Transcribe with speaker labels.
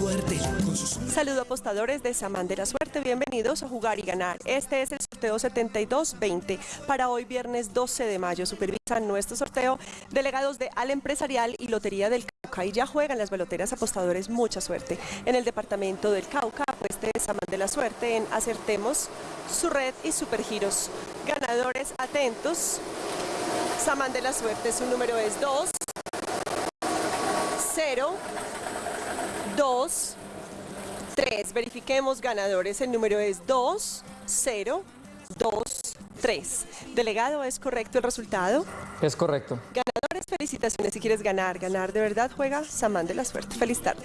Speaker 1: suerte.
Speaker 2: Saludo apostadores de Samán de la Suerte, bienvenidos a Jugar y Ganar. Este es el sorteo 7220 para hoy viernes 12 de mayo. Supervisan nuestro sorteo delegados de Al Empresarial y Lotería del Cauca y ya juegan las baloteras apostadores mucha suerte. En el departamento del Cauca, apueste Samán de la Suerte en Acertemos, su red y Supergiros. Ganadores atentos. Samán de la Suerte, su número es 2, 0, 2, 3. Verifiquemos ganadores. El número es 2, 0, 2, 3. Delegado, ¿es correcto el resultado?
Speaker 3: Es correcto.
Speaker 2: Ganadores, felicitaciones. Si quieres ganar, ganar de verdad, juega Samán de la Suerte. Feliz tarde.